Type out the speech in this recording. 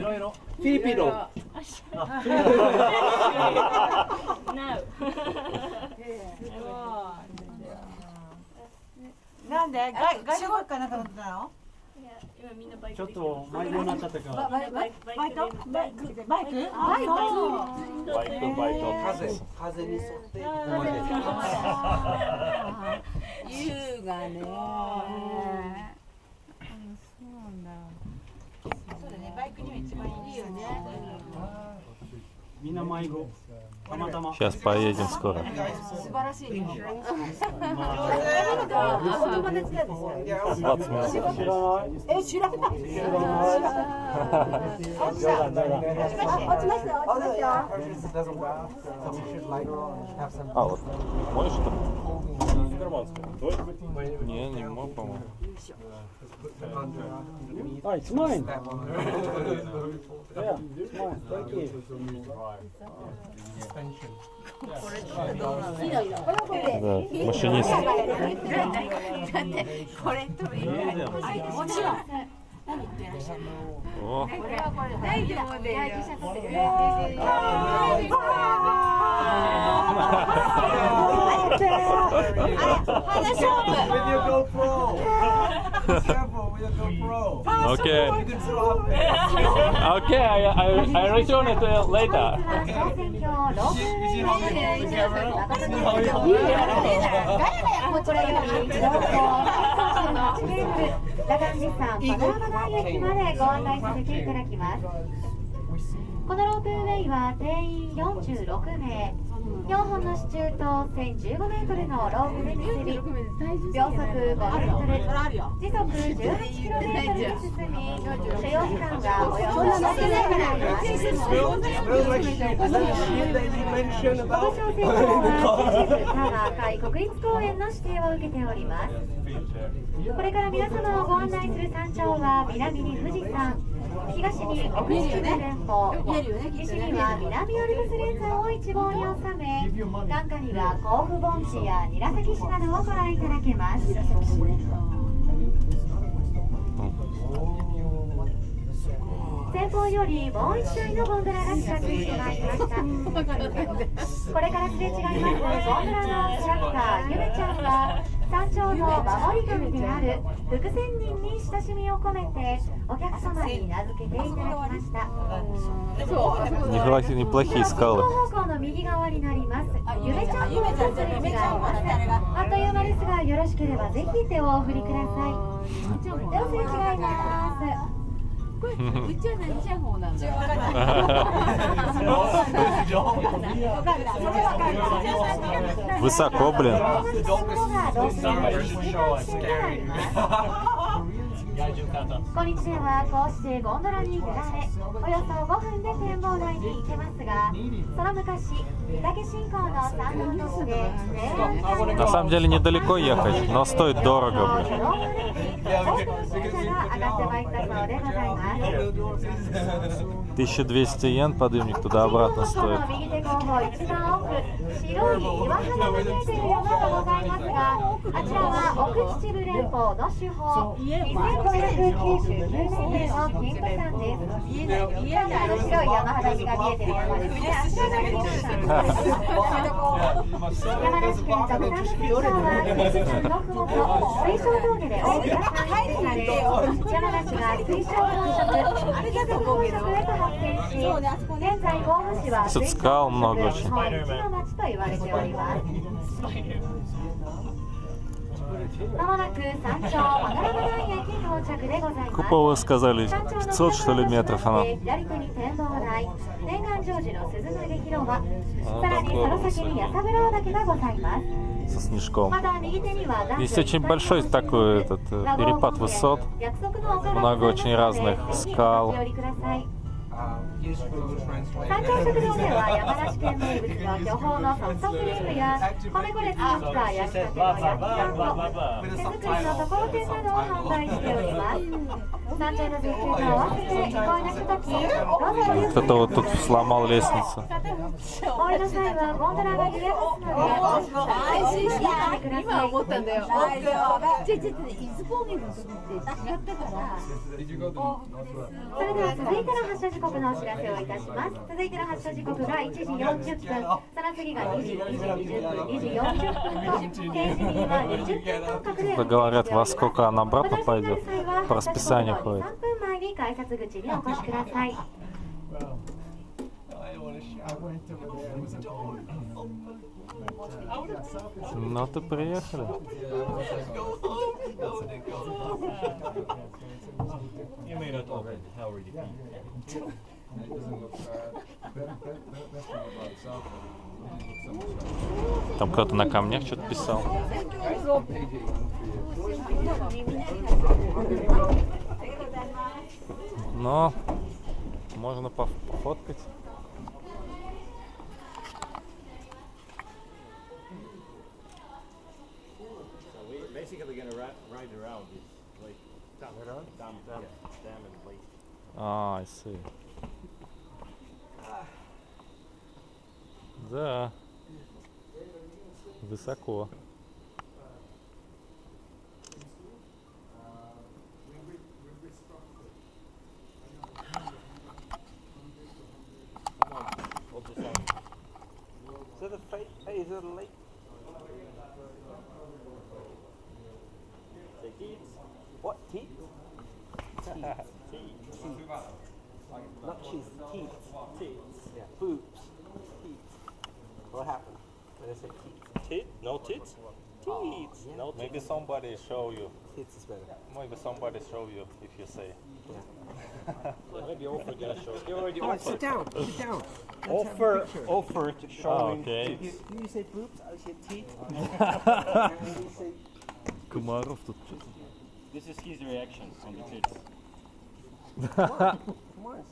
いろ。いろ。Filipino. No. なんで？外外国かなんか乗ってたの？ちょっと迷子になっちゃったから。バイバイバイトバイクバイク？バイトバイトバイト風風に沿って。優雅ね Сейчас поедем скоро. А вот, можешь? что Не, не мог, по-моему. Ah, it's mine. That one. Yeah, it's mine. Thank you. Suspension. Да, машинист. これといいもちろん О, 大丈夫で話勝負 With your GoPro. Careful with your GoPro. окей. You can swap it. Окей, I, I, I return it uh, later. 小選挙ロープウェイの You see how you 中 see 野 how you こちらより情報38グループラガンジさんパノラマ台駅までご案内させていただきますこのロープウェイは定員46名4本の支柱と1015メートルのロープで結び秒速5メートル時速18キロメートルで進み所要時間がおよそ7分でございます Smells like shit. Is that shit that you mentioned この about? 商船場は秩父多摩海国立公園の指定を受けておりますこれから皆様をご案内する山頂は南に富士山東に奥秩父連峰西には南アルプス連山を一望に収め眼下には甲府盆地や韮崎市などをご覧いただけます前方よりもう一台のゴンドラが近づい。てまいりましたこれからすれ違いますゴンドラのキャラクターゆめちゃんは山頂の守り神である福仙人に親しみを込めてお客様に名付けていただきました。方向の右側になりますゆめちゃんコースすれいますあっという間ですがよろしければぜひ手をお振りください。両すれ違いますうちは何じゃ方なんだ Высоко, блин. こんにちはこうしてゴンドラに揺られおよそ5分で展望台に行けますがその昔御嶽信仰の参道として平安 На самом деле недалеко ехать, но стоит дорого, блин. が上がってまいったそうでございます 1200 йен подъемник туда-обратно こ стоит. の右手後方一番奥白い岩肌が見えている山がございますがあちらは奥秩父連峰の 聞こえる九州有名店の金さんです。見えない白い山肌が見えてる山です。山梨県座布さのは富士山のふもと水晶峠で山が生まれ、山梨が水晶宝飾、貴族宝飾へと発展し、現在大府市は水晶宝本の町と言われております。まもなく山頂。Купова сказали, 500 что ли метров она. Со снежком. Есть очень большой такой этот э, перепад высот, много очень разных скал. 山頂食堂では山梨県名物の巨峰のソフトクリームや米粉で作った焼きたての焼き団子手作りのところてんなどを販売しております山頂の絶景と合わせて憩いのひとときどうぞごゆっくり Кто-то вот тут сломал лестницу. お 降りの際はゴンドラが揺れますので安心してお降りください思ったんだよ。大丈夫。ちょちょちょ伊豆高原の時って違ったから。それでは続いての発車時刻のお知らせをいたします続いての発車時刻が1時40分その次が2時2時20分2時40分と停止には20分間隔で Да говорят, во сколько она お обратно 出しになる пойдет. 際は По расписанию 発車時刻の ходит. 3分前に改札口にお越しください Ну ты приехали. Там кто-то на камнях что-то писал. Но можно поф- пофоткать. ride around this lake. Dam, dam, dam, dam, dam and lake. А, I see. Да. Высоко. Come on, ultrasound. Is that a fake? Hey, is that a lake? teeth? Teeth. teeth. Not cheese, teeth. Teeth. Yeah, boobs. Teeth. What happened? Did I say teeth? Teeth? No tits? Oh, teeth. yeah. No Maybe somebody show you. Is better. Maybe somebody show you if you say. Maybe offer get show. You already offered. sit down. Sit down. Let's Offer, offer to show Oh, okay. You, you say boobs, I say teeth. you say of the this is his reaction on the tits. Come on.